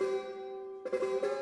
Música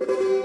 Música